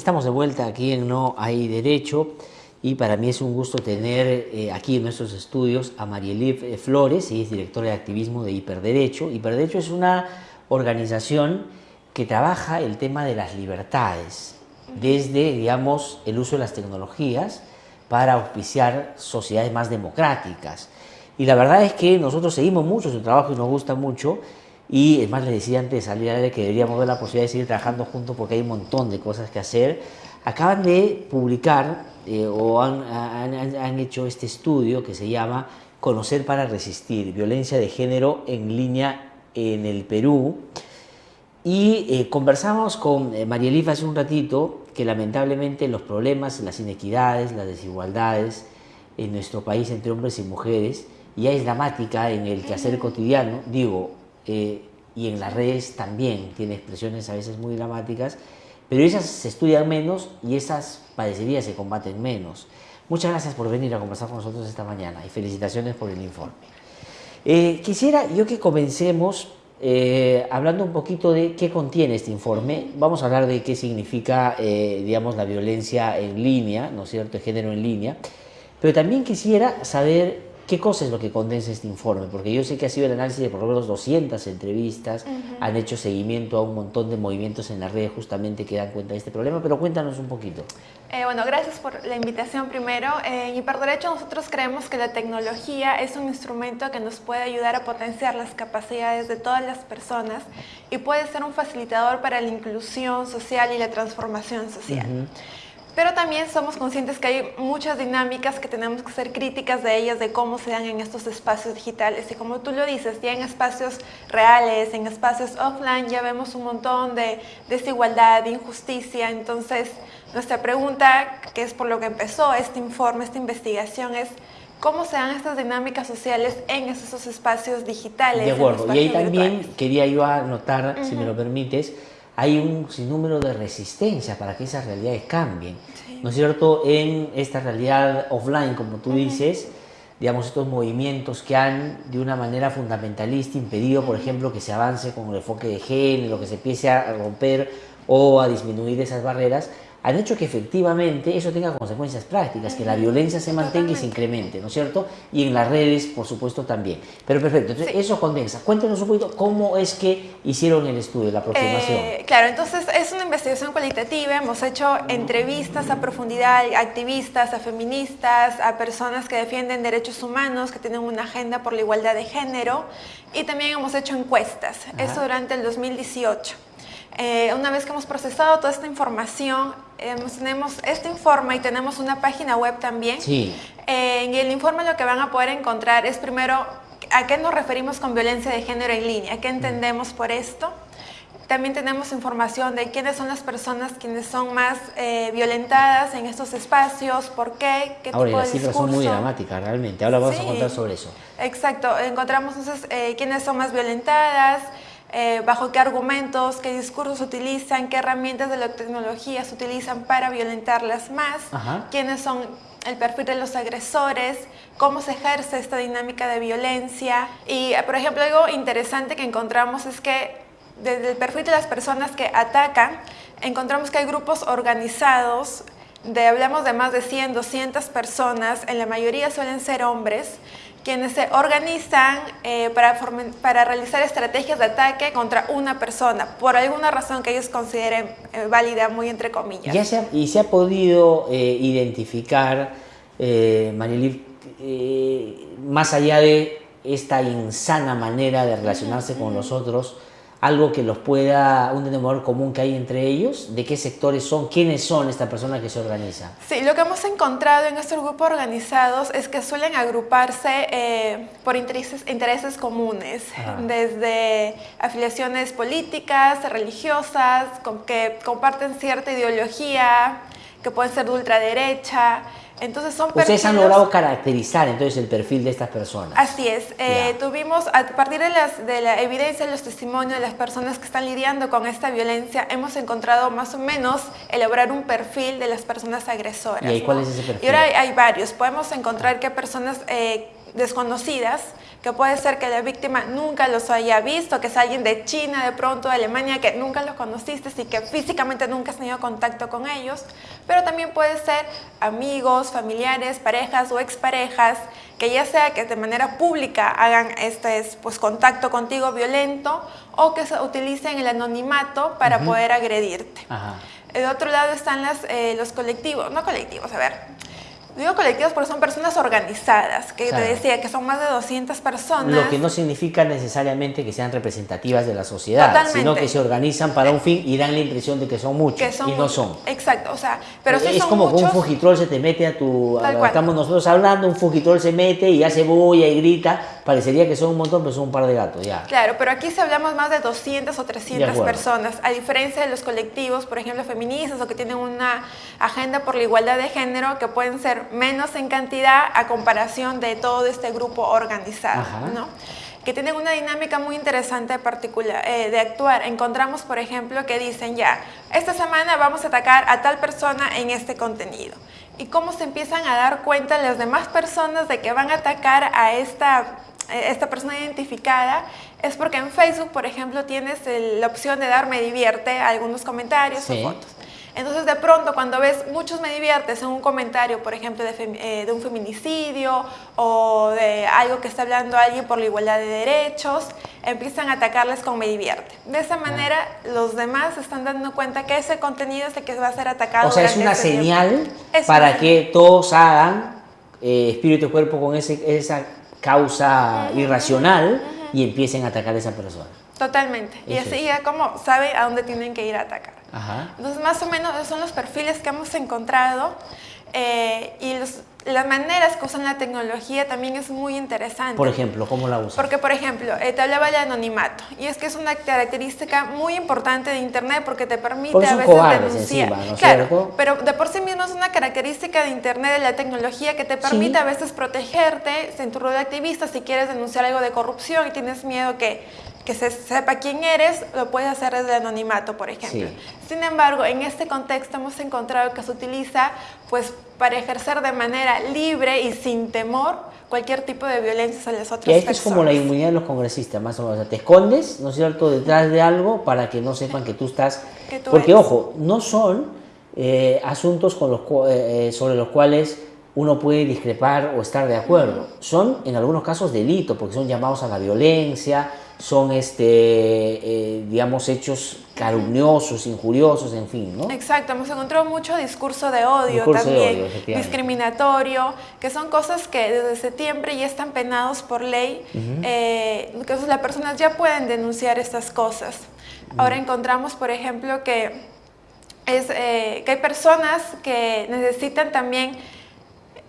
Estamos de vuelta aquí en No hay Derecho y para mí es un gusto tener eh, aquí en nuestros estudios a Marielif eh, Flores, ella es directora de activismo de Hiperderecho. Hiperderecho es una organización que trabaja el tema de las libertades desde, digamos, el uso de las tecnologías para auspiciar sociedades más democráticas. Y la verdad es que nosotros seguimos mucho su trabajo y nos gusta mucho y es más, les decía antes de salir a que deberíamos ver la posibilidad de seguir trabajando juntos porque hay un montón de cosas que hacer. Acaban de publicar eh, o han, han, hecho este estudio que se llama Conocer para resistir, violencia de género en línea en el Perú. Y eh, conversamos con eh, María Elifa hace un ratito que lamentablemente los problemas, las inequidades, las desigualdades en nuestro país entre hombres y mujeres ya es dramática en el quehacer cotidiano. Digo, eh, y en las redes también tiene expresiones a veces muy dramáticas, pero esas se estudian menos y esas padecerías se combaten menos. Muchas gracias por venir a conversar con nosotros esta mañana y felicitaciones por el informe. Eh, quisiera yo que comencemos eh, hablando un poquito de qué contiene este informe. Vamos a hablar de qué significa, digamos, la violencia en línea, ¿no es cierto?, el género en línea. Pero también quisiera saber ¿Qué cosa es lo que condensa este informe? Porque yo sé que ha sido el análisis de por lo menos 200 entrevistas, han hecho seguimiento a un montón de movimientos en las redes justamente que dan cuenta de este problema, pero cuéntanos un poquito. Eh, bueno, gracias por la invitación primero. en Hiperderecho nosotros creemos que la tecnología es un instrumento que nos puede ayudar a potenciar las capacidades de todas las personas y puede ser un facilitador para la inclusión social y la transformación social. Pero también somos conscientes que hay muchas dinámicas que tenemos que ser críticas de ellas, de cómo se dan en estos espacios digitales. Y como tú lo dices, ya en espacios reales, en espacios offline, ya vemos un montón de desigualdad, de injusticia. Entonces, nuestra pregunta, que es por lo que empezó este informe, esta investigación, es cómo se dan estas dinámicas sociales en esos espacios digitales. De acuerdo, y ahí también quería yo anotar, si me lo permites, hay un sinnúmero de resistencia para que esas realidades cambien. ¿No es cierto? En esta realidad offline, como tú dices, digamos, estos movimientos que han de una manera fundamentalista impedido, por ejemplo, que se avance con el enfoque de género, que se empiece a romper o a disminuir esas barreras, han hecho que efectivamente eso tenga consecuencias prácticas, que la violencia se mantenga y se incremente, ¿no es cierto? Y en las redes, por supuesto, también. Pero perfecto, entonces eso condensa. Cuéntenos un poquito cómo es que hicieron el estudio, la aproximación. Eh, claro, entonces es una investigación cualitativa, hemos hecho entrevistas a profundidad a activistas, a feministas, a personas que defienden derechos humanos, que tienen una agenda por la igualdad de género, y también hemos hecho encuestas, eso durante el 2018. Eh, una vez que hemos procesado toda esta información, tenemos este informe y tenemos una página web también. Sí. Eh, en el informe lo que van a poder encontrar es primero a qué nos referimos con violencia de género en línea, qué entendemos por esto. También tenemos información de quiénes son las personas quienes son más eh, violentadas en estos espacios, por qué, qué Ahora, tipo las cifras son muy dramáticas realmente. Ahora vamos a contar sobre eso. Exacto. Encontramos entonces quiénes son más violentadas, eh, bajo qué argumentos, qué discursos utilizan, qué herramientas de la tecnología se utilizan para violentarlas más, quiénes son el perfil de los agresores, cómo se ejerce esta dinámica de violencia. Y, por ejemplo, algo interesante que encontramos es que desde el perfil de las personas que atacan, encontramos que hay grupos organizados de, hablamos de más de 100, 200 personas, en la mayoría suelen ser hombres, quienes se organizan eh, para, para, realizar estrategias de ataque contra una persona, por alguna razón que ellos consideren eh, válida, muy entre comillas. Ya se y se ha podido eh, identificar, eh, más allá de esta insana manera de relacionarse con los otros, algo que los pueda, un denominador común que hay entre ellos, de qué sectores son, quiénes son estas personas que se organizan. Sí, lo que hemos encontrado en estos grupos organizados es que suelen agruparse eh, por intereses, intereses comunes, desde afiliaciones políticas, religiosas, que comparten cierta ideología, que pueden ser de ultraderecha, entonces son Ustedes han logrado caracterizar entonces el perfil de estas personas. Así es. Eh, tuvimos, a partir de, las, de la evidencia, los testimonios de las personas que están lidiando con esta violencia, hemos encontrado más o menos elaborar un perfil de las personas agresoras. ¿Y cuál es ese perfil? Y ahora hay, varios. Podemos encontrar que personas eh, desconocidas que puede ser que la víctima nunca los haya visto, que es alguien de China, de pronto de Alemania, que nunca los conociste y que físicamente nunca has tenido contacto con ellos, pero también puede ser amigos, familiares, parejas o exparejas, que ya sea que de manera pública hagan este pues, contacto contigo violento o que se utilicen el anonimato para poder agredirte. De otro lado están las, eh, los colectivos, no colectivos, a ver, Digo colectivos porque son personas organizadas, que te decía que son más de 200 personas. Lo que no significa necesariamente que sean representativas de la sociedad, sino que se organizan para un fin y dan la impresión de que son muchos y no son. Exacto, o sea, pero sí Es como que un fugitrol se te mete a tu... estamos nosotros hablando, un fugitrol se mete y hace bulla y grita, parecería que son un montón, pero son un par de gatos, ya. Claro, pero aquí se hablamos más de 200 o 300 personas, a diferencia de los colectivos, por ejemplo, feministas o que tienen una agenda por la igualdad de género, que pueden ser menos en cantidad a comparación de todo este grupo organizado, ¿no? que tienen una dinámica muy interesante particular, eh, de actuar. Encontramos, por ejemplo, que dicen ya, esta semana vamos a atacar a tal persona en este contenido. Y cómo se empiezan a dar cuenta las demás personas de que van a atacar a esta, esta persona identificada es porque en Facebook, por ejemplo, tienes la opción de dar me divierte algunos comentarios o fotos. Entonces de pronto cuando ves muchos me diviertes en un comentario, por ejemplo, de, eh, un feminicidio o de algo que está hablando alguien por la igualdad de derechos, empiezan a atacarles con me divierte. De esa manera los demás están dando cuenta que ese contenido es el que va a ser atacado. O sea, es una señal para que todos hagan eh, espíritu y cuerpo con ese, esa causa irracional y empiecen a atacar a esa persona. Totalmente. y así ya como sabe a dónde tienen que ir a atacar. Entonces, más o menos esos son los perfiles que hemos encontrado eh, y las maneras que usan la tecnología también es muy interesante. Por ejemplo, ¿cómo la usan? Porque, por ejemplo, eh, te hablaba de anonimato. Y es que es una característica muy importante de Internet porque te permite a veces denunciar. claro, pero de por sí mismo es una característica de Internet, de la tecnología, que te permite a veces protegerte en tu rol de activista si quieres denunciar algo de corrupción y tienes miedo que que se sepa quién eres, lo puedes hacer desde el anonimato, por ejemplo. Sin embargo, en este contexto hemos encontrado que se utiliza pues, para ejercer de manera libre y sin temor cualquier tipo de violencia a las otras y esto es como la inmunidad de los congresistas, más o menos. te escondes, ¿no es cierto?, detrás de algo para que no sepan que tú estás... Porque, ojo, no son eh, asuntos con los, eh, eh, sobre los cuales uno puede discrepar o estar de acuerdo. Son, en algunos casos, delitos, porque son llamados a la violencia, son, este, eh, digamos, hechos calumniosos, injuriosos, en fin, ¿no? Exacto, hemos encontrado mucho discurso de odio también, discriminatorio, que son cosas que desde septiembre ya están penados por ley, eh, que las personas ya pueden denunciar estas cosas. Ahora encontramos, por ejemplo, que, es, eh, que hay personas que necesitan también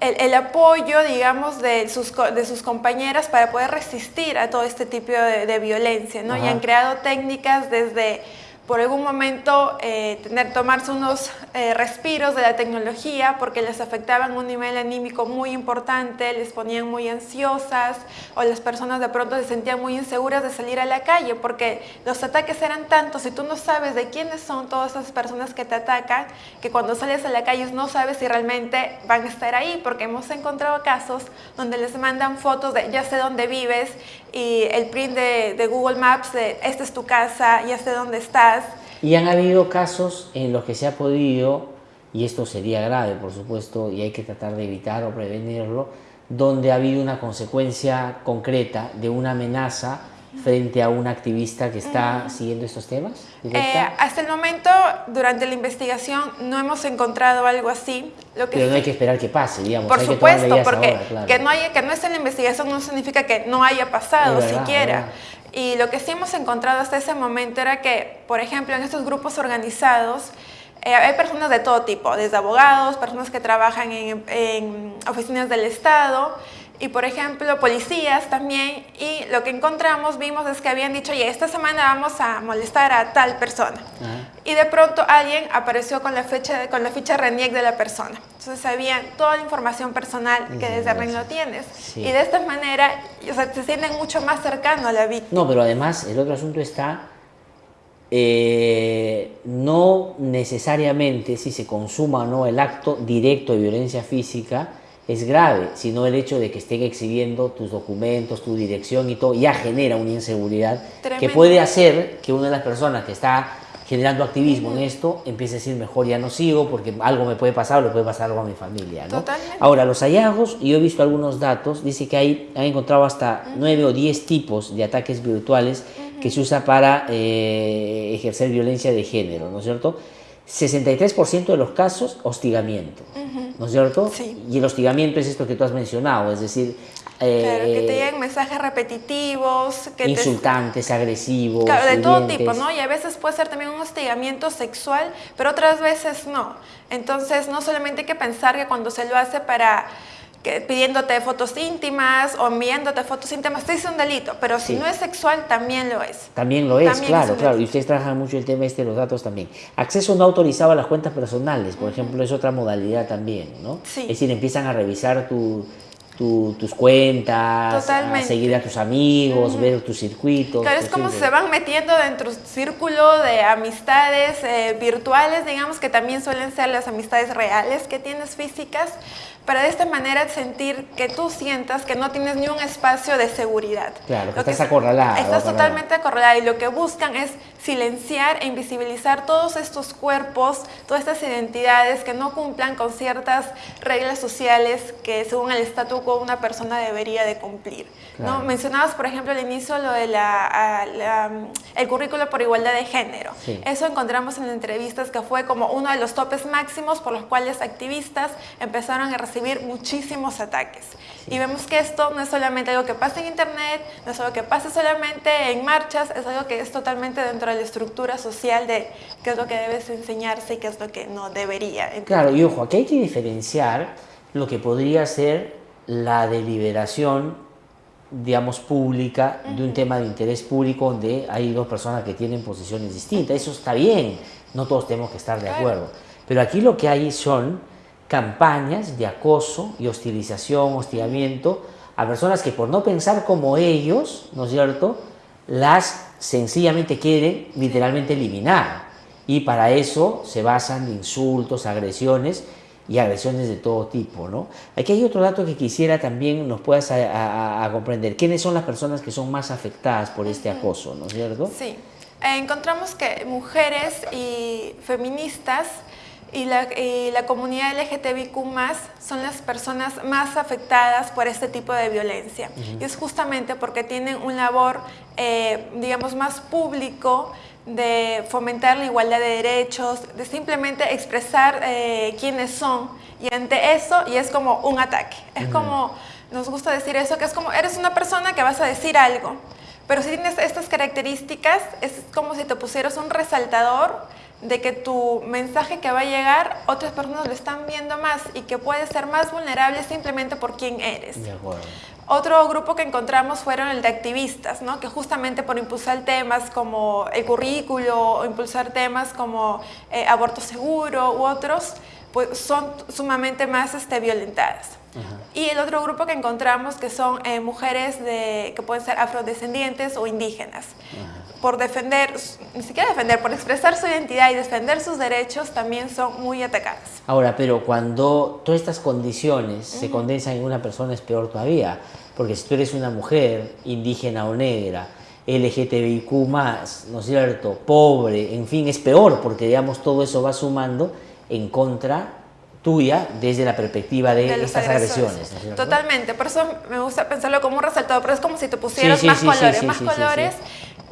el, apoyo, digamos, de sus, de sus compañeras para poder resistir a todo este tipo de, violencia, ¿no? Y han creado técnicas desde por algún momento eh, tener, tomarse unos eh, respiros de la tecnología porque les afectaban un nivel anímico muy importante, les ponían muy ansiosas o las personas de pronto se sentían muy inseguras de salir a la calle porque los ataques eran tantos y tú no sabes de quiénes son todas esas personas que te atacan que cuando sales a la calle no sabes si realmente van a estar ahí porque hemos encontrado casos donde les mandan fotos de ya sé dónde vives y el print de, de Google Maps de esta es tu casa, ya sé dónde estás y han habido casos en los que se ha podido, y esto sería grave por supuesto, y hay que tratar de evitar o prevenirlo, donde ha habido una consecuencia concreta de una amenaza frente a un activista que está siguiendo estos temas? Eh, hasta el momento, durante la investigación, no hemos encontrado algo así. Lo que Pero no hay que esperar que pase, digamos. Por supuesto, porque que, no haya, que no esté en la investigación no significa que no haya pasado siquiera. Y lo que sí hemos encontrado hasta ese momento era que, por ejemplo, en estos grupos organizados, eh, hay personas de todo tipo, desde abogados, personas que trabajan en, en oficinas del Estado, y por ejemplo policías también. Y lo que encontramos vimos es que habían dicho oye esta semana vamos a molestar a tal persona y de pronto alguien apareció con la fecha con la ficha RENIEC de la persona. Entonces sabían toda la información personal que desde REN lo tienes. Y de esta manera o sea, se sienten mucho más cercanos a la víctima. No pero además el otro asunto está eh, no necesariamente si se consuma o no el acto directo de violencia física es grave, sino el hecho de que estén exhibiendo tus documentos, tu dirección y todo, ya genera una inseguridad que puede hacer que una de las personas que está generando activismo en esto empiece a decir mejor ya no sigo porque algo me puede pasar o le puede pasar algo a mi familia. ¿no? Ahora, los hallazgos, y yo he visto algunos datos, dice que hay, han encontrado hasta nueve o diez tipos de ataques virtuales que se usa para eh, ejercer violencia de género, ¿no es cierto? 63% de los casos, hostigamiento, ¿no es cierto? Sí. Y el hostigamiento es esto que tú has mencionado, es decir... Eh, claro, que te lleguen mensajes repetitivos. Que insultantes, agresivos. Claro, de todo tipo, ¿no? Y a veces puede ser también un hostigamiento sexual, pero otras veces no. Entonces, no solamente hay que pensar que cuando se lo hace para pidiéndote fotos íntimas o enviándote fotos íntimas, es un delito, pero si no es sexual, también lo es. También lo es, claro, claro. Y ustedes trabajan mucho el tema este de los datos también. Acceso no autorizado a las cuentas personales, por ejemplo, es otra modalidad también, ¿no? Sí. Es decir, empiezan a revisar tu, tus cuentas, a seguir a tus amigos, ver tus circuitos. Claro, es como se van metiendo dentro de un círculo de amistades eh, virtuales, digamos que también suelen ser las amistades reales que tienes físicas, para de esta manera sentir que tú sientas que no tienes ni un espacio de seguridad. Claro, que estás acorralada. Estás totalmente acorralada y lo que buscan es silenciar e invisibilizar todos estos cuerpos, todas estas identidades que no cumplan con ciertas reglas sociales que según el estatuto quo una persona debería de cumplir. ¿no? Mencionabas, por ejemplo, al inicio lo de la, el currículo por igualdad de género. Eso encontramos en entrevistas que fue como uno de los topes máximos por los cuales activistas empezaron a recibir muchísimos ataques. Y vemos que esto no es solamente algo que pasa en internet, no es algo que pasa solamente en marchas, es algo que es totalmente dentro de la estructura social de qué es lo que debes enseñarse y qué es lo que no debería. Claro, y ojo, aquí hay que diferenciar lo que podría ser la deliberación, digamos, pública de un tema de interés público donde hay dos personas que tienen posiciones distintas. Eso está bien, no todos tenemos que estar de acuerdo. Pero aquí lo que hay son campañas de acoso y hostilización, hostigamiento a personas que por no pensar como ellos, ¿no es cierto?, las sencillamente quieren literalmente eliminar. Y para eso se basan insultos, agresiones y agresiones de todo tipo. ¿no? Aquí hay otro dato que quisiera también nos puedas a, comprender. ¿Quiénes son las personas que son más afectadas por este acoso? ¿no es cierto? Sí. encontramos que mujeres y feministas y la, la, comunidad LGTBIQ son las personas más afectadas por este tipo de violencia. Y es justamente porque tienen un labor, eh, digamos, más público de fomentar la igualdad de derechos, de simplemente expresar eh, quiénes son. Y ante eso, y es como un ataque. Es como, nos gusta decir eso, que es como, eres una persona que vas a decir algo. Pero si tienes estas características, es como si te pusieras un resaltador de que tu mensaje que va a llegar, otras personas lo están viendo más y que puedes ser más vulnerable simplemente por quién eres. Otro grupo que encontramos fueron el de activistas, ¿no? que justamente por impulsar temas como el currículo o impulsar temas como eh, aborto seguro u otros, pues son sumamente más este, violentadas. Y el otro grupo que encontramos que son eh, mujeres de, que pueden ser afrodescendientes o indígenas. Por defender, ni siquiera defender, por expresar su identidad y defender sus derechos también son muy atacadas. Ahora, pero cuando todas estas condiciones se condensan en una persona es peor todavía, porque si tú eres una mujer indígena o negra, LGTBIQ+, ¿no es cierto?, pobre, en fin, es peor, porque digamos todo eso va sumando en contra tuya desde la perspectiva de, estas agresiones. Totalmente, por eso me gusta pensarlo como un resaltado, pero es como si te pusieras más colores, más colores,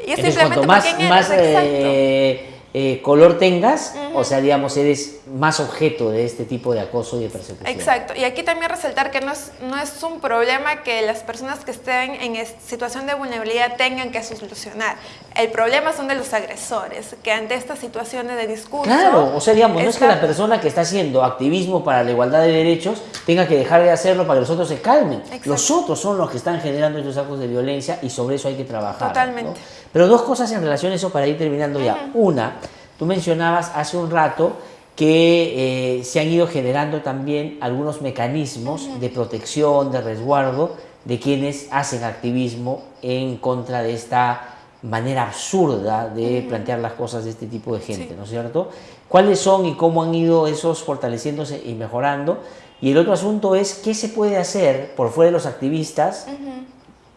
y es simplemente más, más eh, eh, color tengas, o sea, digamos, eres más objeto de este tipo de acoso y de persecución. Exacto, y aquí también resaltar que no es, no es un problema que las personas que estén en situación de vulnerabilidad tengan que solucionar. El problema son de los agresores, que ante estas situaciones de discurso... Claro, o sea, digamos, no es que la persona que está haciendo activismo para la igualdad de derechos tenga que dejar de hacerlo para que los otros se calmen. Los otros son los que están generando estos actos de violencia y sobre eso hay que trabajar. Totalmente. Pero dos cosas en relación a eso para ir terminando ya. Una, tú mencionabas hace un rato que eh, se han ido generando también algunos mecanismos de protección, de resguardo de quienes hacen activismo en contra de esta manera absurda de plantear las cosas de este tipo de gente, ¿no es cierto? ¿Cuáles son y cómo han ido esos fortaleciéndose y mejorando? Y el otro asunto es qué se puede hacer por fuera de los activistas,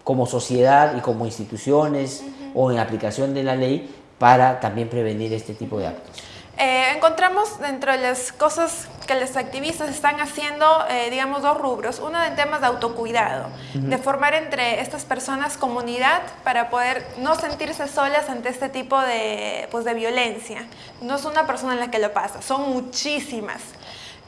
como sociedad y como instituciones o en aplicación de la ley, para también prevenir este tipo de actos. Eh, encontramos dentro de las cosas que los activistas están haciendo, eh, digamos, dos rubros. Uno en temas de autocuidado, de formar entre estas personas comunidad para poder no sentirse solas ante este tipo de, pues, de violencia. No es una persona en la que lo pasa, son muchísimas.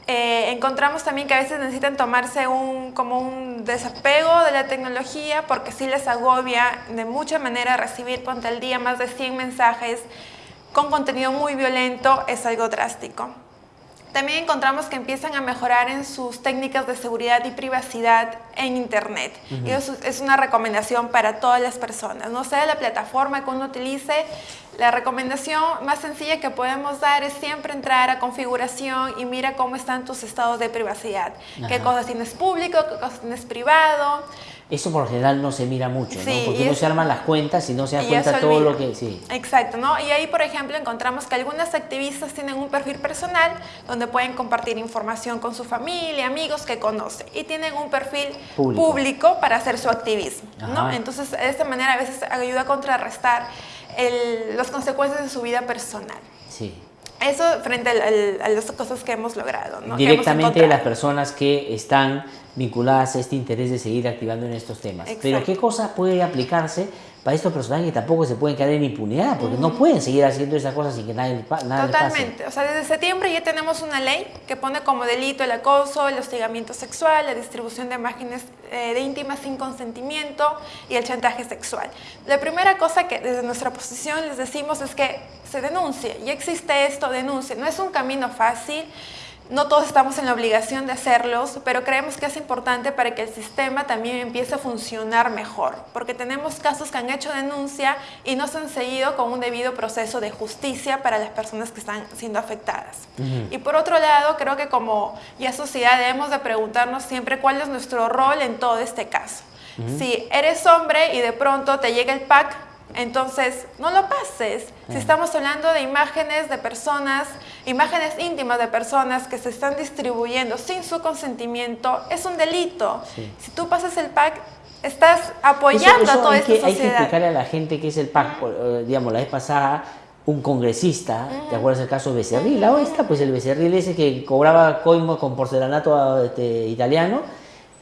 Eh, encontramos también que a veces necesitan tomarse un, como un desapego de la tecnología porque sí les agobia de mucha manera recibir ponte al día más de 100 mensajes con contenido muy violento es algo drástico. También encontramos que empiezan a mejorar en sus técnicas de seguridad y privacidad en Internet. Y eso es una recomendación para todas las personas. No sea la plataforma que uno utilice, la recomendación más sencilla que podemos dar es siempre entrar a configuración y mira cómo están tus estados de privacidad. Qué cosas tienes público, qué cosas tienes privado. Eso por lo general no se mira mucho, ¿no? Porque no se arman las cuentas y no se da cuenta todo lo que... Sí. Exacto, ¿no? Y ahí, por ejemplo, encontramos que algunas activistas tienen un perfil personal donde pueden compartir información con su familia, amigos que conocen. Y tienen un perfil público, para hacer su activismo, ¿no? Entonces, de esta manera a veces ayuda a contrarrestar las consecuencias de su vida personal. Sí. Eso frente a las cosas que hemos logrado. ¿no? Directamente las personas que están vinculadas a este interés de seguir activando en estos temas. Pero ¿qué cosa puede aplicarse para estos personajes que tampoco se pueden caer en impunidad? Porque no pueden seguir haciendo esas cosas sin que nadie, nada Totalmente. O sea, desde septiembre ya tenemos una ley que pone como delito el acoso, el hostigamiento sexual, la distribución de imágenes eh, de íntimas sin consentimiento y el chantaje sexual. La primera cosa que desde nuestra posición les decimos es que se denuncie. Ya existe esto, denuncie. No es un camino fácil. No todos estamos en la obligación de hacerlos, pero creemos que es importante para que el sistema también empiece a funcionar mejor, porque tenemos casos que han hecho denuncia y no se han seguido con un debido proceso de justicia para las personas que están siendo afectadas. Y por otro lado, creo que como ya sociedad debemos de preguntarnos siempre cuál es nuestro rol en todo este caso. Si eres hombre y de pronto te llega el pack entonces, no lo pases. Si estamos hablando de imágenes de personas, imágenes íntimas de personas que se están distribuyendo sin su consentimiento, es un delito. Si tú pasas el pack, estás apoyando a toda esta sociedad. Hay que explicarle a la gente qué es el pack. Eh, digamos, la vez pasada, un congresista, ¿te acuerdas el caso Becerril? Oesta, pues el Becerril ese que cobraba coimo con porcelanato este, italiano,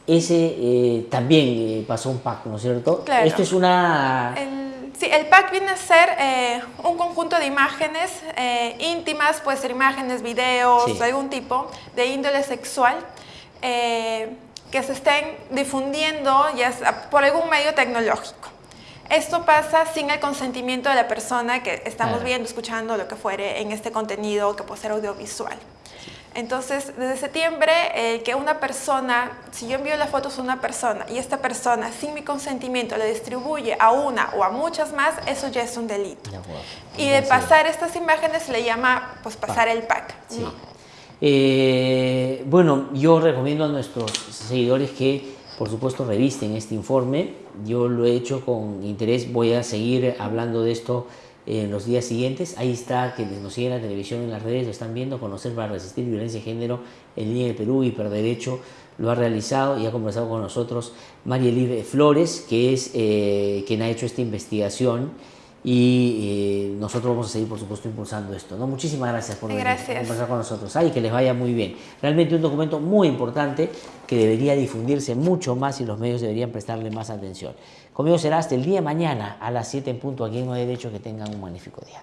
ese eh, también eh, pasó un pack, ¿no es cierto? Esto es una... Sí, el pack viene a ser eh, un conjunto de imágenes eh, íntimas, puede ser imágenes, videos, de algún tipo, de índole sexual, eh, que se estén difundiendo ya por algún medio tecnológico. Esto pasa sin el consentimiento de la persona que estamos viendo, escuchando, lo que fuere en este contenido que puede ser audiovisual. Entonces, desde septiembre, eh, que una persona, si yo envío las fotos a una persona y esta persona, sin mi consentimiento, le distribuye a una o a muchas más, eso ya es un delito. Y de pasar estas imágenes se le llama, pues, pasar el pack. Eh, bueno, yo recomiendo a nuestros seguidores que, por supuesto, revisten este informe. Yo lo he hecho con interés, voy a seguir hablando de esto en los días siguientes. Ahí está, que nos siguen en la televisión, en las redes, lo están viendo, conocer para resistir violencia de género en línea de Perú, Hiperderecho, lo ha realizado y ha conversado con nosotros María Elive Flores, que es eh, quien ha hecho esta investigación y eh, nosotros vamos a seguir, por supuesto, impulsando esto. ¿no? Muchísimas gracias por venir conversar con nosotros. Ay, que les vaya muy bien. Realmente un documento muy importante que debería difundirse mucho más y los medios deberían prestarle más atención. Conmigo será hasta el día de mañana a las 7 en punto aquí en No Derecho. Que tengan un magnífico día.